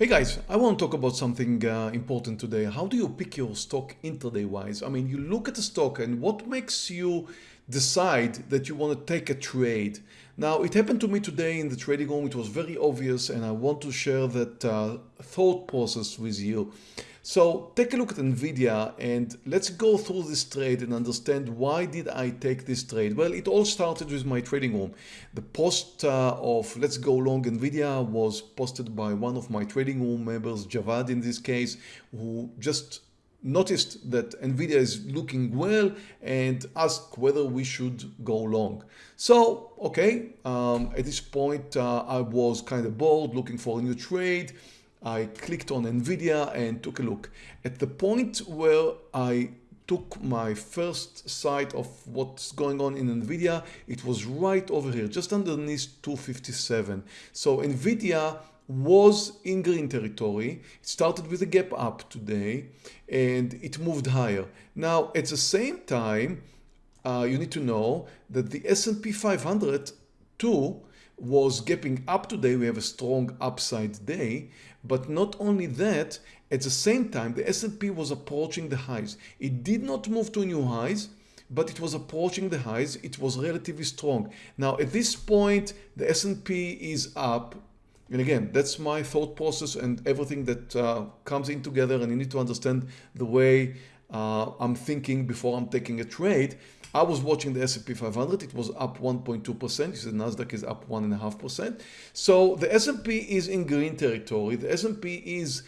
Hey guys, I want to talk about something uh, important today. How do you pick your stock intraday wise? I mean, you look at the stock and what makes you decide that you want to take a trade? Now, it happened to me today in the trading room. It was very obvious and I want to share that uh, thought process with you. So take a look at Nvidia and let's go through this trade and understand why did I take this trade? Well, it all started with my trading room. The post uh, of let's go long Nvidia was posted by one of my trading room members, Javad in this case, who just noticed that Nvidia is looking well and asked whether we should go long. So, okay, um, at this point uh, I was kind of bored looking for a new trade. I clicked on NVIDIA and took a look. At the point where I took my first sight of what's going on in NVIDIA, it was right over here, just underneath 257. So NVIDIA was in green territory. It started with a gap up today and it moved higher. Now, at the same time, uh, you need to know that the S&P 500 too was gapping up today. We have a strong upside day, but not only that, at the same time, the S&P was approaching the highs. It did not move to new highs, but it was approaching the highs. It was relatively strong. Now, at this point, the S&P is up. And again, that's my thought process and everything that uh, comes in together. And you need to understand the way uh, I'm thinking before I'm taking a trade. I was watching the S&P 500. It was up 1.2%. You the Nasdaq is up 1.5%. So the S&P is in green territory. The S&P is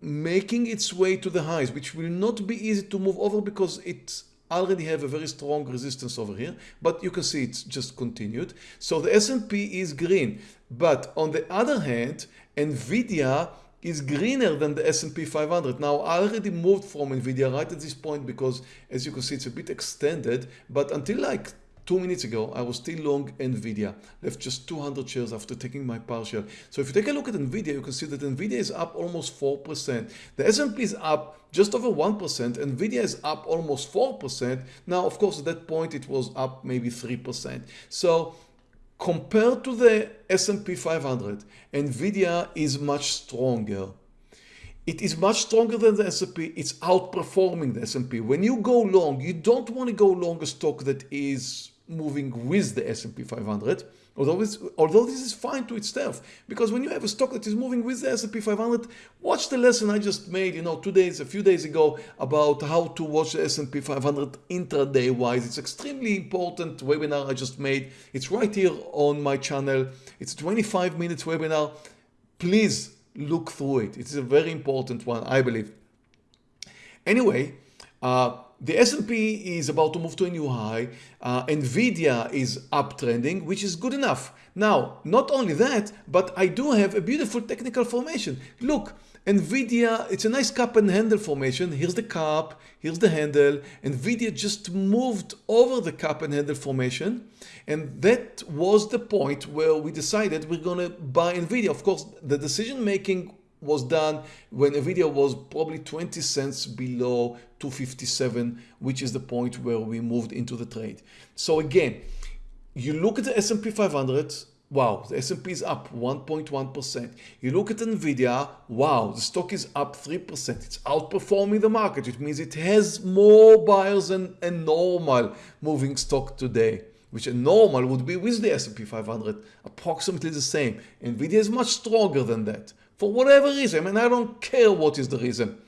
making its way to the highs, which will not be easy to move over because it already have a very strong resistance over here, but you can see it's just continued. So the S&P is green. But on the other hand, NVIDIA is greener than the S&P 500. Now I already moved from NVIDIA right at this point because as you can see it's a bit extended but until like two minutes ago I was still long NVIDIA left just 200 shares after taking my partial so if you take a look at NVIDIA you can see that NVIDIA is up almost 4% the S&P is up just over 1% NVIDIA is up almost 4% now of course at that point it was up maybe 3% so Compared to the S&P 500, NVIDIA is much stronger. It is much stronger than the S&P. It's outperforming the S&P. When you go long, you don't want to go long a stock that is moving with the S&P 500. Although, although this is fine to itself, because when you have a stock that is moving with the S&P 500, watch the lesson I just made, you know, two days, a few days ago about how to watch the S&P 500 intraday wise. It's extremely important webinar I just made. It's right here on my channel. It's a 25 minutes webinar. Please look through it. It's a very important one, I believe. Anyway, uh, the S&P is about to move to a new high. Uh, Nvidia is uptrending, which is good enough. Now, not only that, but I do have a beautiful technical formation. Look, Nvidia, it's a nice cup and handle formation. Here's the cup, here's the handle. Nvidia just moved over the cup and handle formation. And that was the point where we decided we're going to buy Nvidia. Of course, the decision making was done when Nvidia was probably 20 cents below 257, which is the point where we moved into the trade. So again, you look at the S&P 500, wow, the S&P is up 1.1%. You look at NVIDIA, wow, the stock is up 3%. It's outperforming the market. It means it has more buyers than a normal moving stock today which a normal would be with the S&P 500, approximately the same. NVIDIA is much stronger than that for whatever reason, and I don't care what is the reason.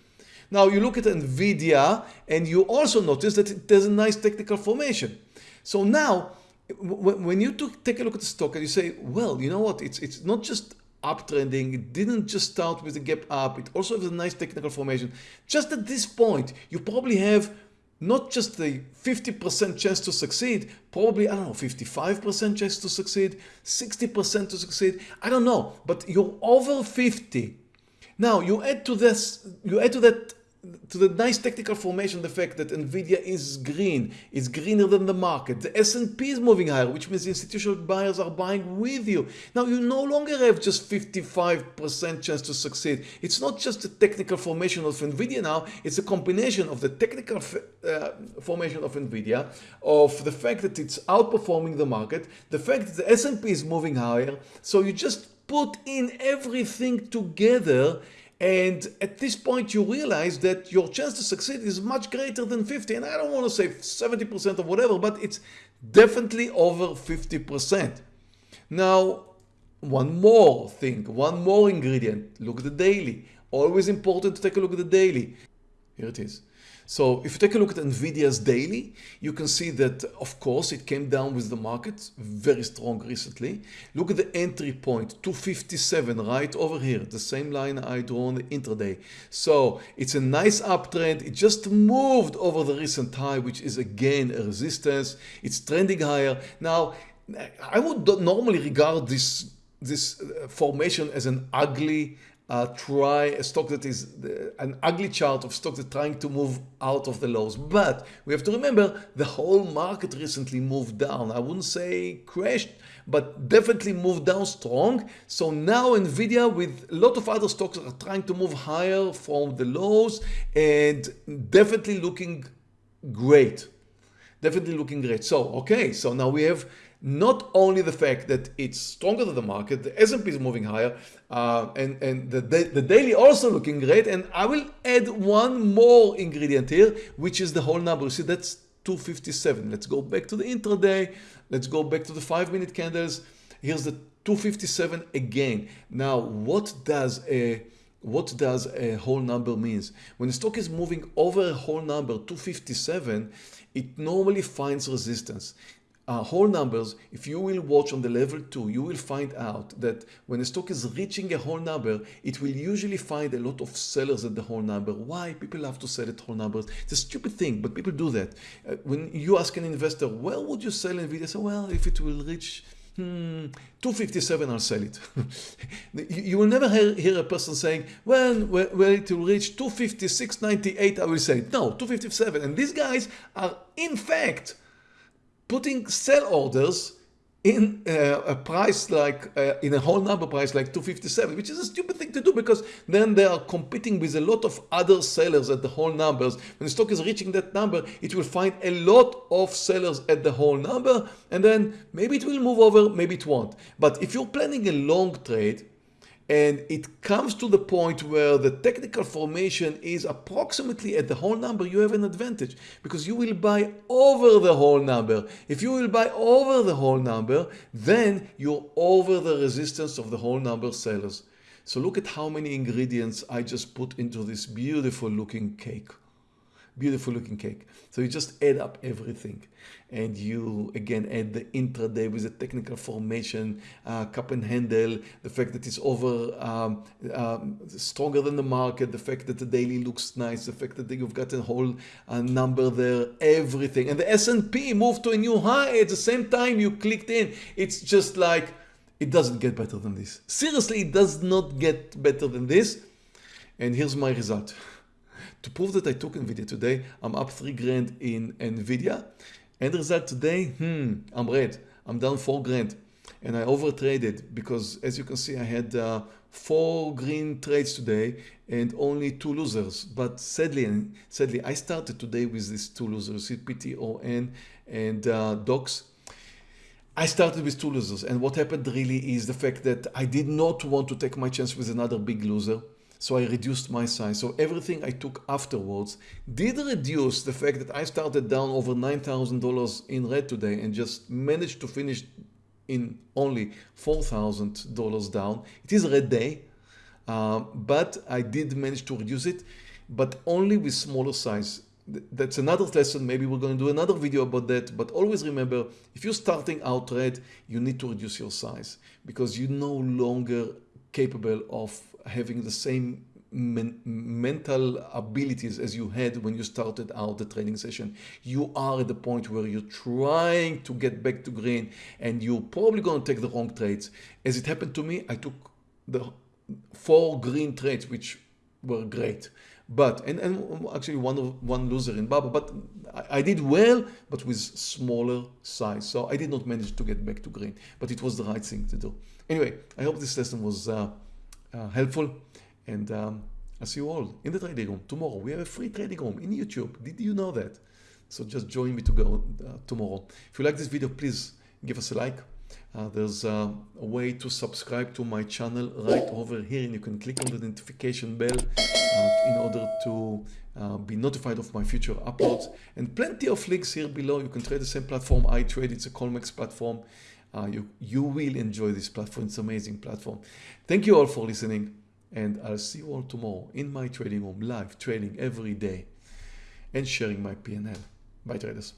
Now you look at NVIDIA and you also notice that it has a nice technical formation. So now when you take a look at the stock and you say, well, you know what, it's, it's not just uptrending, it didn't just start with a gap up, it also has a nice technical formation. Just at this point, you probably have not just the 50% chance to succeed, probably, I don't know, 55% chance to succeed, 60% to succeed, I don't know, but you're over 50. Now you add to this, you add to that to the nice technical formation the fact that Nvidia is green, it's greener than the market. The S&P is moving higher, which means institutional buyers are buying with you. Now you no longer have just 55% chance to succeed. It's not just the technical formation of Nvidia now, it's a combination of the technical uh, formation of Nvidia, of the fact that it's outperforming the market, the fact that the S&P is moving higher. So you just put in everything together and at this point you realize that your chance to succeed is much greater than 50 and I don't want to say 70% or whatever but it's definitely over 50%. Now one more thing, one more ingredient, look at the daily. Always important to take a look at the daily. Here it is. So if you take a look at NVIDIA's daily, you can see that, of course, it came down with the market very strong recently. Look at the entry point, 257 right over here, the same line I drew on the intraday. So it's a nice uptrend. It just moved over the recent high, which is again a resistance. It's trending higher. Now, I would normally regard this this uh, formation as an ugly uh, try a stock that is the, an ugly chart of stocks that trying to move out of the lows. But we have to remember the whole market recently moved down. I wouldn't say crashed, but definitely moved down strong. So now Nvidia with a lot of other stocks are trying to move higher from the lows and definitely looking great. Definitely looking great. So, okay, so now we have not only the fact that it's stronger than the market, the S&P is moving higher, uh, and, and the, the daily also looking great. And I will add one more ingredient here, which is the whole number. You See, that's 257. Let's go back to the intraday. Let's go back to the five minute candles. Here's the 257 again. Now, what does a what does a whole number means? When the stock is moving over a whole number 257, it normally finds resistance uh, whole numbers, if you will watch on the level 2, you will find out that when a stock is reaching a whole number, it will usually find a lot of sellers at the whole number. Why? People love to sell at whole numbers. It's a stupid thing, but people do that. Uh, when you ask an investor, well, would you sell NVIDIA? Say, well, if it will reach Hmm, 257 I'll sell it. you will never hear, hear, a person saying, well, when it will reach 256.98 I will sell it. No, 257. And these guys are in fact putting sell orders in uh, a price like uh, in a whole number price like 257 which is a stupid thing to do because then they are competing with a lot of other sellers at the whole numbers. When the stock is reaching that number it will find a lot of sellers at the whole number and then maybe it will move over maybe it won't. But if you're planning a long trade and it comes to the point where the technical formation is approximately at the whole number you have an advantage because you will buy over the whole number. If you will buy over the whole number then you're over the resistance of the whole number sellers. So look at how many ingredients I just put into this beautiful looking cake beautiful looking cake. So you just add up everything and you again add the intraday with the technical formation, uh, cup and handle, the fact that it's over um, um, stronger than the market, the fact that the daily looks nice, the fact that you've got a whole uh, number there, everything. And the S&P moved to a new high at the same time you clicked in. It's just like, it doesn't get better than this. Seriously, it does not get better than this. And here's my result. To prove that I took NVIDIA today, I'm up 3 grand in NVIDIA. End result today, hmm, I'm red. I'm down 4 grand. And I overtraded because as you can see, I had uh, four green trades today and only two losers. But sadly, sadly, I started today with these two losers, CPTON and uh, DOX. I started with two losers and what happened really is the fact that I did not want to take my chance with another big loser. So I reduced my size. So everything I took afterwards did reduce the fact that I started down over $9,000 in red today and just managed to finish in only $4,000 down. It is a red day, uh, but I did manage to reduce it, but only with smaller size. That's another lesson. Maybe we're going to do another video about that. But always remember, if you're starting out red, you need to reduce your size because you're no longer capable of having the same men mental abilities as you had when you started out the training session. You are at the point where you're trying to get back to green and you're probably going to take the wrong trades. As it happened to me, I took the four green trades, which were great. But, and, and actually one of one loser in Baba, but I, I did well, but with smaller size. So I did not manage to get back to green, but it was the right thing to do. Anyway, I hope this lesson was uh, uh, helpful. And um, I'll see you all in the trading room tomorrow. We have a free trading room in YouTube. Did you know that? So just join me to go uh, tomorrow. If you like this video, please give us a like Uh, there's a, a, way to subscribe to my channel right over here and you can click on the notification bell uh, in order to uh, be notified of my future uploads and plenty of links here below. You can trade the same platform I trade. It's a Colmex platform. Uh, you, you will enjoy this platform. It's an amazing platform. Thank you all for listening and I'll see you all tomorrow in my trading room, live trading every day and sharing my PNL. Bye traders.